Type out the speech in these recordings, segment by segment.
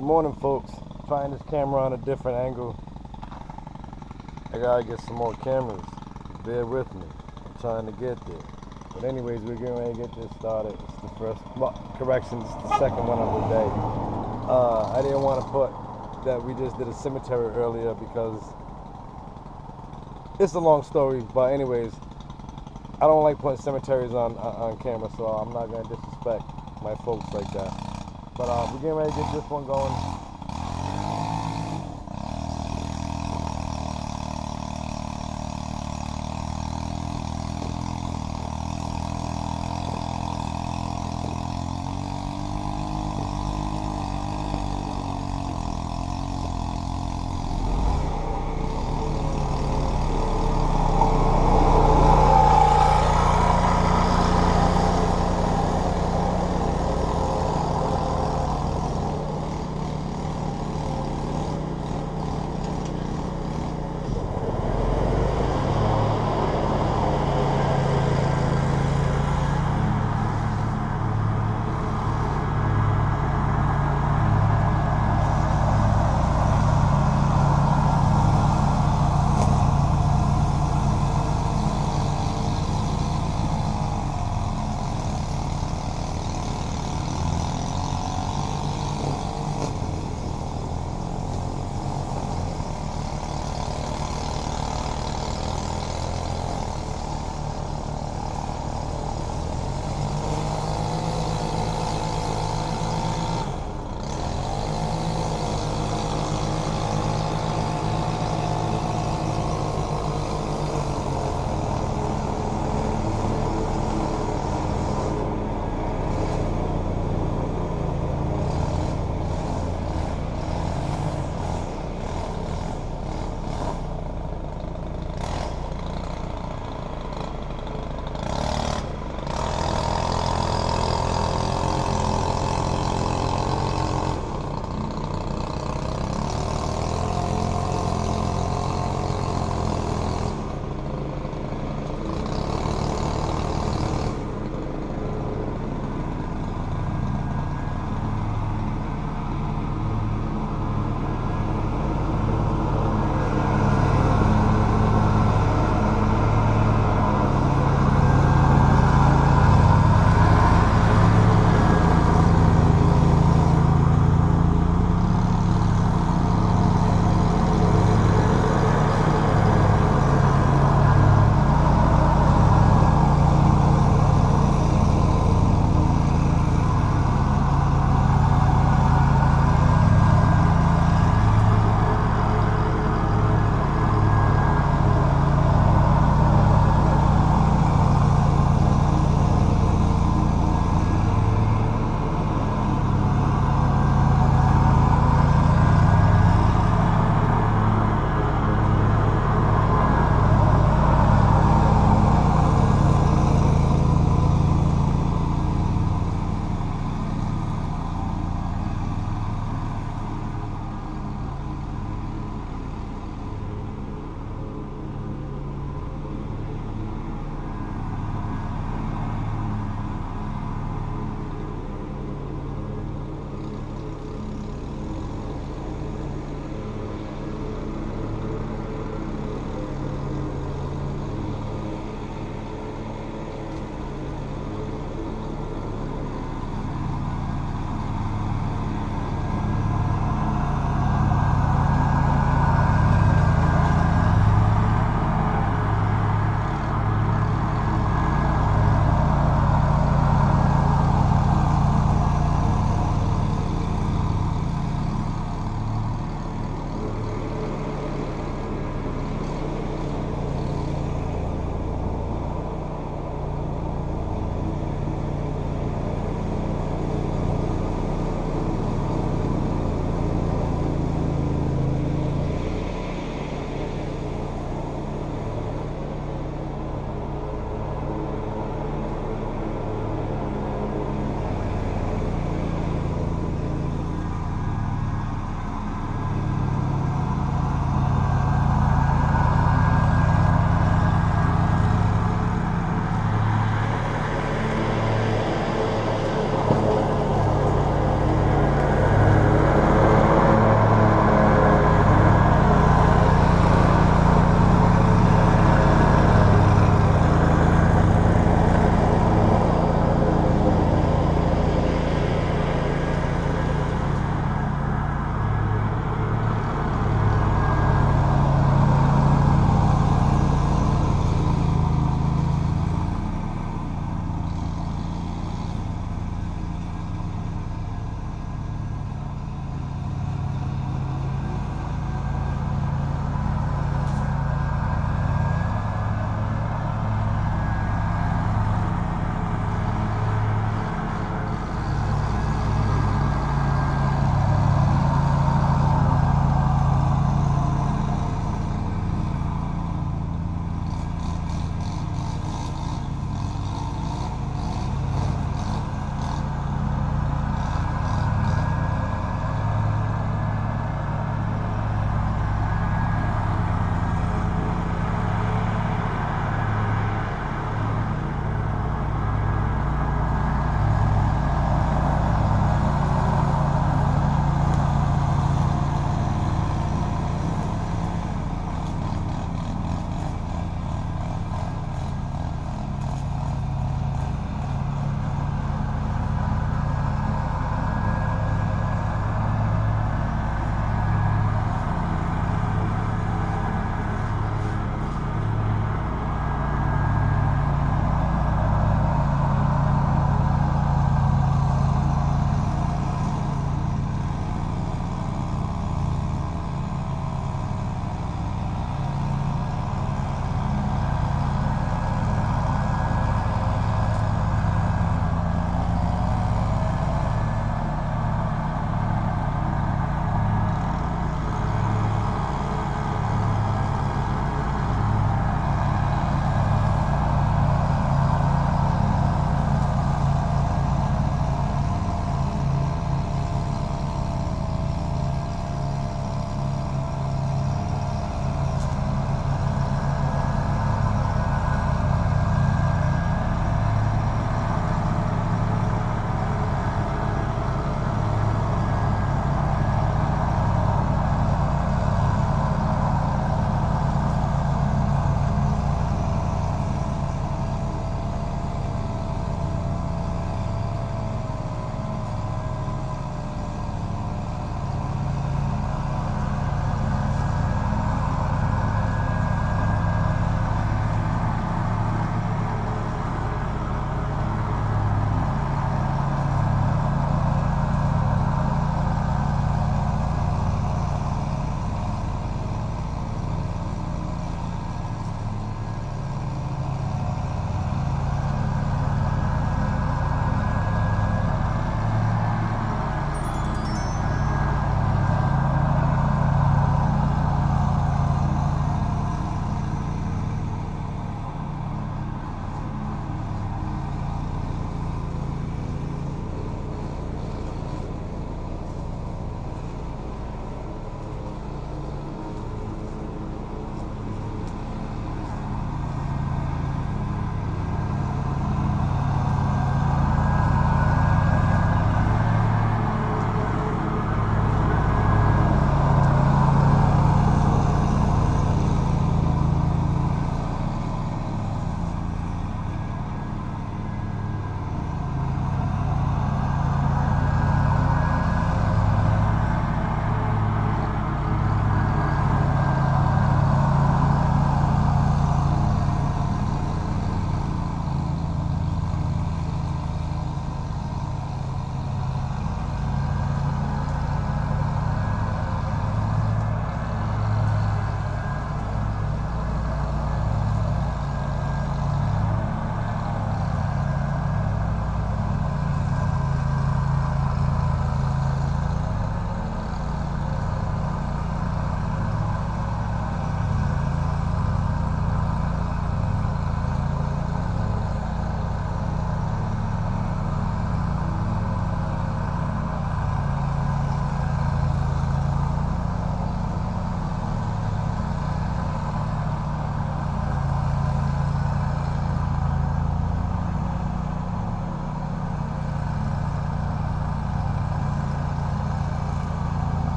Good morning, folks. Trying this camera on a different angle. I gotta get some more cameras. Bear with me. I'm trying to get there. But anyways, we're getting ready to get this started. It's the first, well, correction, it's the second one of the day. Uh, I didn't want to put that we just did a cemetery earlier because it's a long story. But anyways, I don't like putting cemeteries on on, on camera, so I'm not gonna disrespect my folks like that. But uh, we're getting ready to get this one going.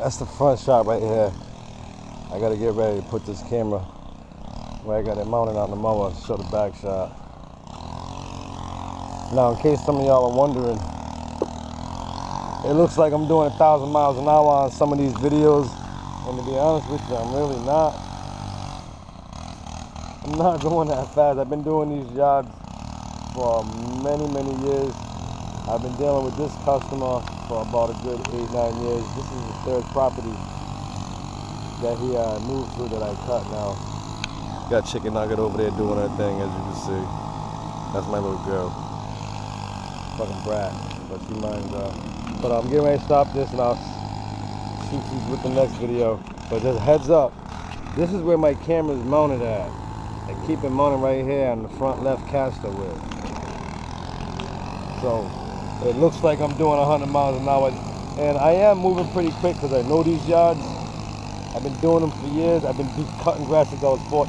That's the front shot right here. I gotta get ready to put this camera where I got it mounted on the mower to show the back shot. Now, in case some of y'all are wondering, it looks like I'm doing a thousand miles an hour on some of these videos, and to be honest with you, I'm really not. I'm not going that fast. I've been doing these jobs for many, many years. I've been dealing with this customer for about a good eight, nine years. This is the third property that he uh, moved to that I cut now. Got Chicken Nugget over there doing her thing, as you can see. That's my little girl. Fucking brat, but she minds up. But I'm getting ready to stop this and I'll shoot you with the next video. But just heads up, this is where my camera is mounted at. I keep it mounted right here on the front left caster wheel. So it looks like I'm doing 100 miles an hour. And I am moving pretty quick because I know these yards. I've been doing them for years. I've been cutting grass since I was 14.